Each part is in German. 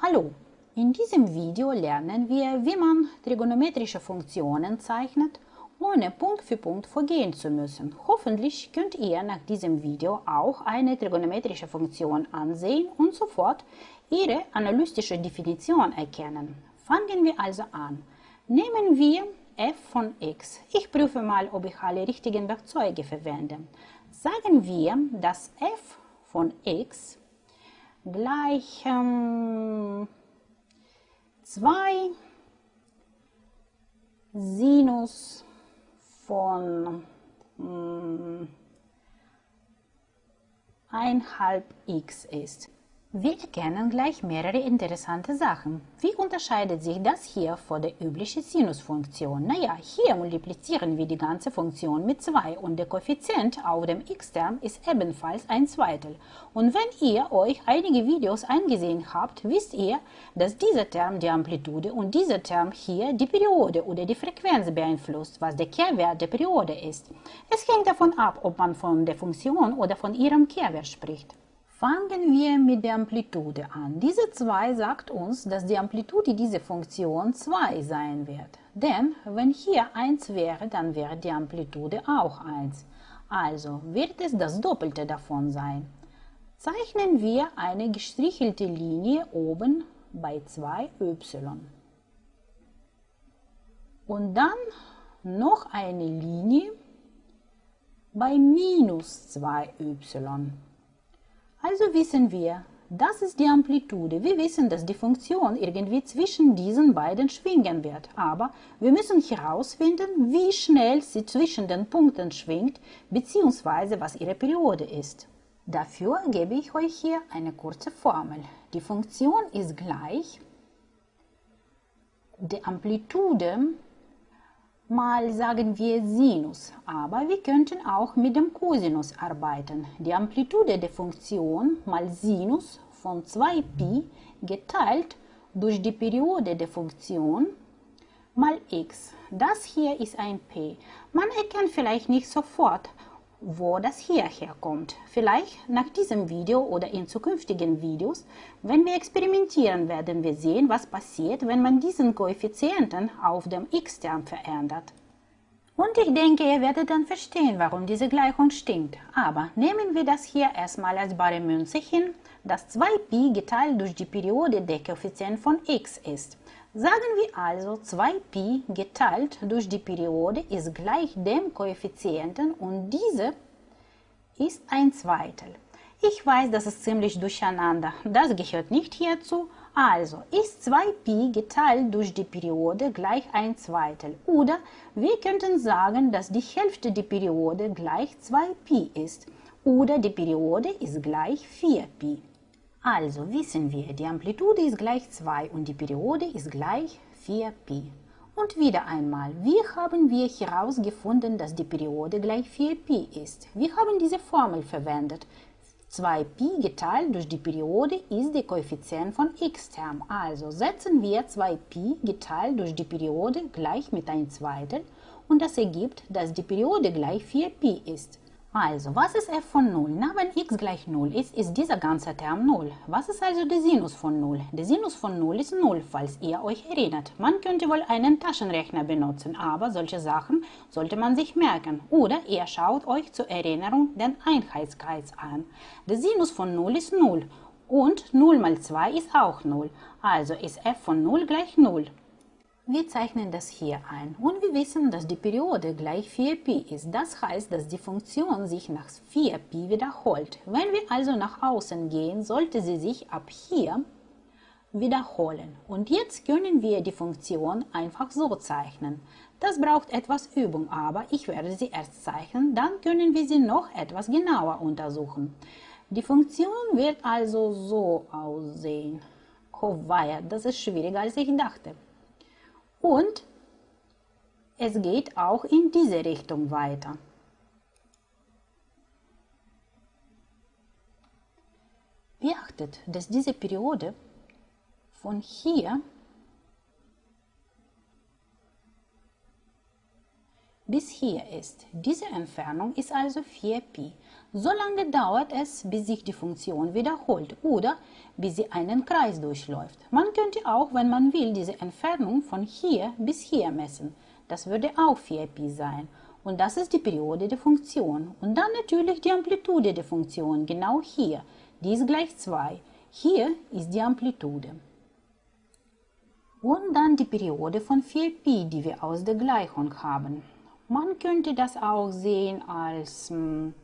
Hallo, in diesem Video lernen wir, wie man trigonometrische Funktionen zeichnet, ohne Punkt für Punkt vorgehen zu müssen. Hoffentlich könnt ihr nach diesem Video auch eine trigonometrische Funktion ansehen und sofort ihre analytische Definition erkennen. Fangen wir also an. Nehmen wir f von x. Ich prüfe mal, ob ich alle richtigen Werkzeuge verwende. Sagen wir, dass f von x gleich ähm, 2 Sinus von ähm, 1 x ist. Wir erkennen gleich mehrere interessante Sachen. Wie unterscheidet sich das hier von der üblichen Sinusfunktion? Naja, hier multiplizieren wir die ganze Funktion mit 2 und der Koeffizient auf dem x-Term ist ebenfalls ein Zweitel. Und wenn ihr euch einige Videos angesehen habt, wisst ihr, dass dieser Term die Amplitude und dieser Term hier die Periode oder die Frequenz beeinflusst, was der Kehrwert der Periode ist. Es hängt davon ab, ob man von der Funktion oder von ihrem Kehrwert spricht. Fangen wir mit der Amplitude an. Diese 2 sagt uns, dass die Amplitude dieser Funktion 2 sein wird. Denn wenn hier 1 wäre, dann wäre die Amplitude auch 1. Also wird es das Doppelte davon sein. Zeichnen wir eine gestrichelte Linie oben bei 2y. Und dann noch eine Linie bei minus 2y. Also wissen wir, das ist die Amplitude. Wir wissen, dass die Funktion irgendwie zwischen diesen beiden schwingen wird. Aber wir müssen herausfinden, wie schnell sie zwischen den Punkten schwingt, bzw. was ihre Periode ist. Dafür gebe ich euch hier eine kurze Formel. Die Funktion ist gleich die Amplitude mal sagen wir Sinus, aber wir könnten auch mit dem Cosinus arbeiten. Die Amplitude der Funktion mal Sinus von 2π geteilt durch die Periode der Funktion mal x. Das hier ist ein p. Man erkennt vielleicht nicht sofort, wo das hierher kommt. Vielleicht nach diesem Video oder in zukünftigen Videos, wenn wir experimentieren, werden wir sehen, was passiert, wenn man diesen Koeffizienten auf dem x-Term verändert. Und ich denke, ihr werdet dann verstehen, warum diese Gleichung stimmt. Aber nehmen wir das hier erstmal als bare Münze hin, dass 2π geteilt durch die Periode der Koeffizient von x ist. Sagen wir also, 2pi geteilt durch die Periode ist gleich dem Koeffizienten und diese ist ein Zweitel. Ich weiß, das ist ziemlich durcheinander, das gehört nicht hierzu. Also ist 2pi geteilt durch die Periode gleich ein Zweitel. Oder wir könnten sagen, dass die Hälfte der Periode gleich 2pi ist. Oder die Periode ist gleich 4pi. Also wissen wir, die Amplitude ist gleich 2 und die Periode ist gleich 4π. Und wieder einmal, wie haben wir herausgefunden, dass die Periode gleich 4π ist? Wir haben diese Formel verwendet. 2π geteilt durch die Periode ist der Koeffizient von x-Term. Also setzen wir 2π geteilt durch die Periode gleich mit 1 zweiten und das ergibt, dass die Periode gleich 4π ist. Also, was ist f von 0? Na, wenn x gleich 0 ist, ist dieser ganze Term 0. Was ist also der Sinus von 0? Der Sinus von 0 ist 0, falls ihr euch erinnert. Man könnte wohl einen Taschenrechner benutzen, aber solche Sachen sollte man sich merken. Oder ihr schaut euch zur Erinnerung den Einheitskreis an. Der Sinus von 0 ist 0 und 0 mal 2 ist auch 0. Also ist f von 0 gleich 0. Wir zeichnen das hier ein und wir wissen, dass die Periode gleich 4π ist. Das heißt, dass die Funktion sich nach 4π wiederholt. Wenn wir also nach außen gehen, sollte sie sich ab hier wiederholen. Und jetzt können wir die Funktion einfach so zeichnen. Das braucht etwas Übung, aber ich werde sie erst zeichnen, dann können wir sie noch etwas genauer untersuchen. Die Funktion wird also so aussehen. Oh weia, das ist schwieriger als ich dachte. Und es geht auch in diese Richtung weiter. Beachtet, dass diese Periode von hier bis hier ist. Diese Entfernung ist also 4pi. So lange dauert es, bis sich die Funktion wiederholt oder bis sie einen Kreis durchläuft. Man könnte auch, wenn man will, diese Entfernung von hier bis hier messen. Das würde auch 4pi sein. Und das ist die Periode der Funktion. Und dann natürlich die Amplitude der Funktion, genau hier. Die ist gleich 2. Hier ist die Amplitude. Und dann die Periode von 4pi, die wir aus der Gleichung haben. Man könnte das auch sehen als, hm,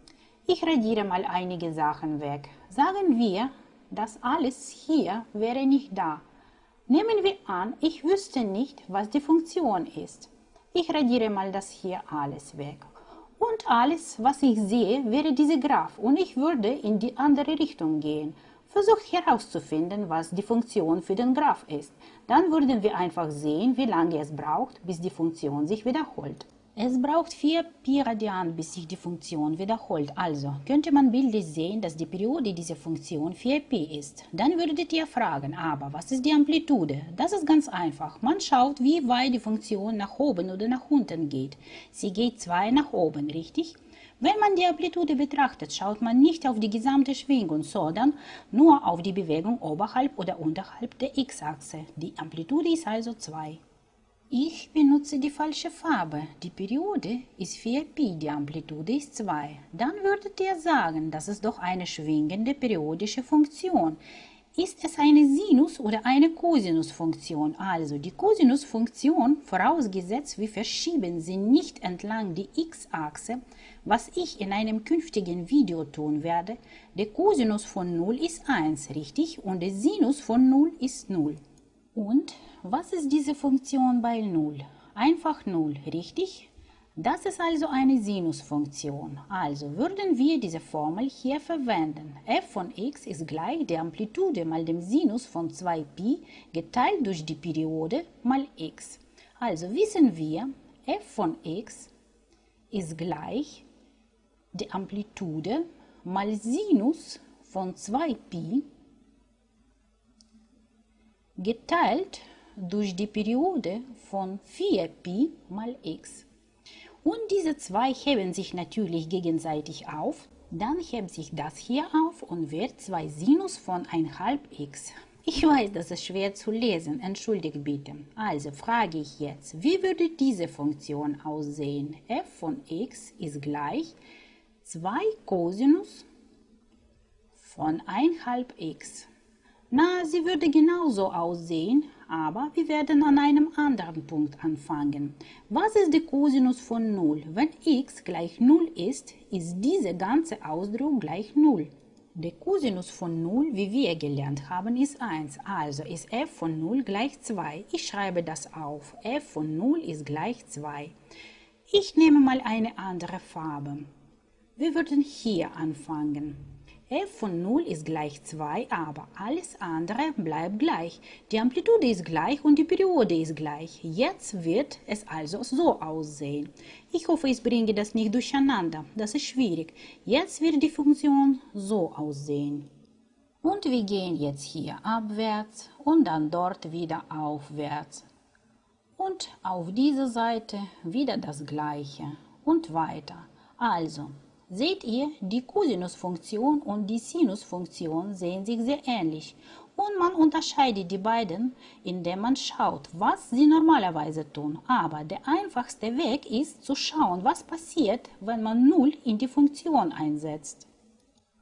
ich radiere mal einige Sachen weg. Sagen wir, das alles hier wäre nicht da. Nehmen wir an, ich wüsste nicht, was die Funktion ist. Ich radiere mal das hier alles weg. Und alles, was ich sehe, wäre diese Graph und ich würde in die andere Richtung gehen. Versucht herauszufinden, was die Funktion für den Graph ist. Dann würden wir einfach sehen, wie lange es braucht, bis die Funktion sich wiederholt. Es braucht 4 Pi Radian, bis sich die Funktion wiederholt. Also könnte man bildlich sehen, dass die Periode dieser Funktion 4 Pi ist. Dann würdet ihr fragen, aber was ist die Amplitude? Das ist ganz einfach. Man schaut, wie weit die Funktion nach oben oder nach unten geht. Sie geht 2 nach oben, richtig? Wenn man die Amplitude betrachtet, schaut man nicht auf die gesamte Schwingung, sondern nur auf die Bewegung oberhalb oder unterhalb der x-Achse. Die Amplitude ist also 2. Ich benutze die falsche Farbe. Die Periode ist 4pi, die Amplitude ist 2. Dann würdet ihr sagen, das ist doch eine schwingende periodische Funktion. Ist es eine Sinus- oder eine Cosinusfunktion? Also die Cosinusfunktion, vorausgesetzt wir verschieben sie nicht entlang die x-Achse, was ich in einem künftigen Video tun werde, der Cosinus von 0 ist 1, richtig? Und der Sinus von 0 ist 0. Und was ist diese Funktion bei 0? Einfach 0, richtig? Das ist also eine Sinusfunktion. Also würden wir diese Formel hier verwenden. f von x ist gleich der Amplitude mal dem Sinus von 2pi geteilt durch die Periode mal x. Also wissen wir, f von x ist gleich der Amplitude mal Sinus von 2pi geteilt durch die Periode von 4pi mal x. Und diese zwei heben sich natürlich gegenseitig auf. Dann hebt sich das hier auf und wird 2 Sinus von 1,5 x. Ich weiß, das ist schwer zu lesen, entschuldigt bitte. Also frage ich jetzt, wie würde diese Funktion aussehen? f von x ist gleich 2 Cosinus von 1,5 x. Na, sie würde genauso aussehen, aber wir werden an einem anderen Punkt anfangen. Was ist der Cosinus von 0? Wenn x gleich 0 ist, ist dieser ganze Ausdruck gleich 0. Der Cosinus von 0, wie wir gelernt haben, ist 1. Also ist f von 0 gleich 2. Ich schreibe das auf. f von 0 ist gleich 2. Ich nehme mal eine andere Farbe. Wir würden hier anfangen f von 0 ist gleich 2, aber alles andere bleibt gleich. Die Amplitude ist gleich und die Periode ist gleich. Jetzt wird es also so aussehen. Ich hoffe, ich bringe das nicht durcheinander. Das ist schwierig. Jetzt wird die Funktion so aussehen. Und wir gehen jetzt hier abwärts und dann dort wieder aufwärts. Und auf dieser Seite wieder das gleiche und weiter. Also, Seht ihr, die Cosinusfunktion und die Sinusfunktion sehen sich sehr ähnlich und man unterscheidet die beiden, indem man schaut, was sie normalerweise tun. Aber der einfachste Weg ist zu schauen, was passiert, wenn man 0 in die Funktion einsetzt.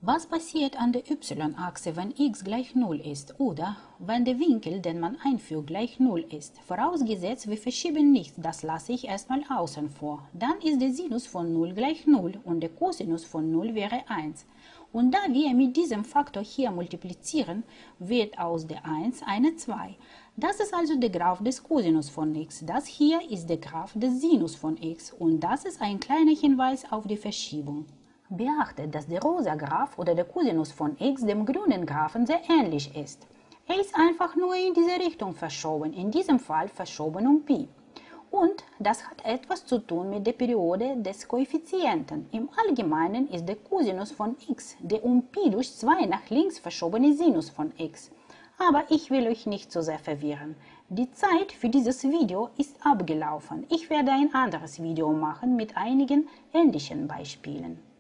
Was passiert an der y-Achse, wenn x gleich 0 ist oder wenn der Winkel, den man einfügt, gleich 0 ist? Vorausgesetzt, wir verschieben nichts, das lasse ich erstmal außen vor. Dann ist der Sinus von 0 gleich 0 und der Cosinus von 0 wäre 1. Und da wir mit diesem Faktor hier multiplizieren, wird aus der 1 eine 2. Das ist also der Graph des Cosinus von x. Das hier ist der Graph des Sinus von x und das ist ein kleiner Hinweis auf die Verschiebung. Beachtet, dass der rosa Graph oder der Cosinus von x dem grünen Graphen sehr ähnlich ist. Er ist einfach nur in diese Richtung verschoben, in diesem Fall verschoben um Pi. Und das hat etwas zu tun mit der Periode des Koeffizienten. Im Allgemeinen ist der Cosinus von x der um Pi durch 2 nach links verschobene Sinus von x. Aber ich will euch nicht so sehr verwirren. Die Zeit für dieses Video ist abgelaufen. Ich werde ein anderes Video machen mit einigen ähnlichen Beispielen.